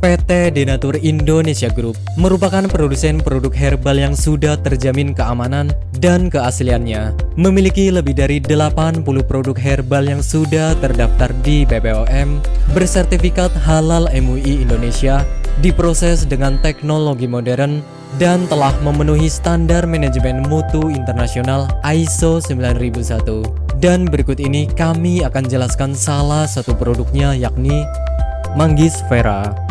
PT Denatur Indonesia Group merupakan produsen produk herbal yang sudah terjamin keamanan dan keasliannya. Memiliki lebih dari 80 produk herbal yang sudah terdaftar di BPOM, bersertifikat halal MUI Indonesia, diproses dengan teknologi modern, dan telah memenuhi standar manajemen mutu internasional ISO 9001. Dan berikut ini kami akan jelaskan salah satu produknya yakni Manggis Vera.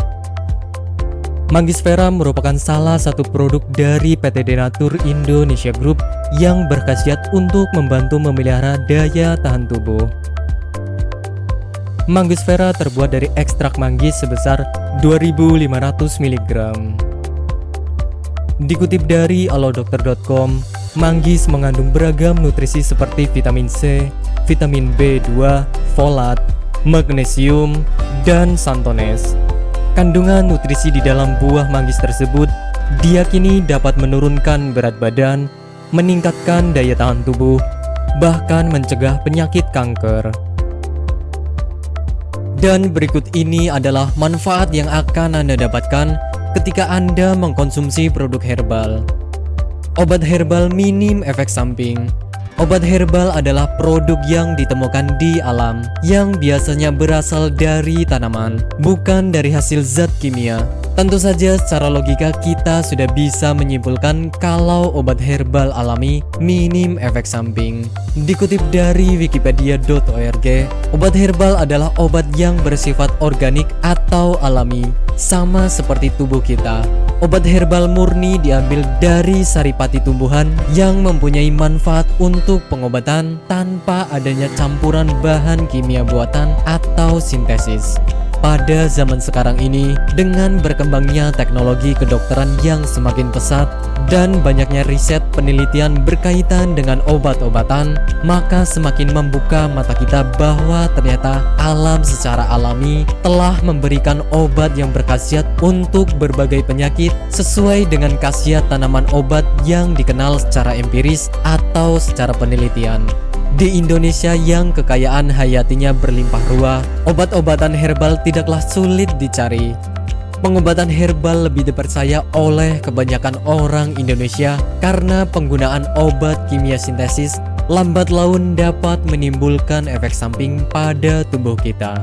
Manggisfera merupakan salah satu produk dari PT Denatur Indonesia Group yang berkhasiat untuk membantu memelihara daya tahan tubuh. Manggisfera terbuat dari ekstrak manggis sebesar 2500 mg. Dikutip dari alodokter.com, manggis mengandung beragam nutrisi seperti vitamin C, vitamin B2, folat, magnesium, dan santones. Kandungan nutrisi di dalam buah manggis tersebut diyakini dapat menurunkan berat badan, meningkatkan daya tahan tubuh, bahkan mencegah penyakit kanker. Dan berikut ini adalah manfaat yang akan Anda dapatkan ketika Anda mengkonsumsi produk herbal. Obat herbal minim efek samping Obat herbal adalah produk yang ditemukan di alam yang biasanya berasal dari tanaman, bukan dari hasil zat kimia. Tentu saja secara logika kita sudah bisa menyimpulkan kalau obat herbal alami minim efek samping. Dikutip dari wikipedia.org, obat herbal adalah obat yang bersifat organik atau alami, sama seperti tubuh kita. Obat herbal murni diambil dari saripati tumbuhan yang mempunyai manfaat untuk pengobatan tanpa adanya campuran bahan kimia buatan atau sintesis. Pada zaman sekarang ini, dengan berkembangnya teknologi kedokteran yang semakin pesat dan banyaknya riset penelitian berkaitan dengan obat-obatan, maka semakin membuka mata kita bahwa ternyata alam secara alami telah memberikan obat yang berkhasiat untuk berbagai penyakit sesuai dengan khasiat tanaman obat yang dikenal secara empiris atau secara penelitian. Di Indonesia yang kekayaan hayatinya berlimpah ruah, obat-obatan herbal tidaklah sulit dicari. Pengobatan herbal lebih dipercaya oleh kebanyakan orang Indonesia karena penggunaan obat kimia sintesis lambat laun dapat menimbulkan efek samping pada tubuh kita.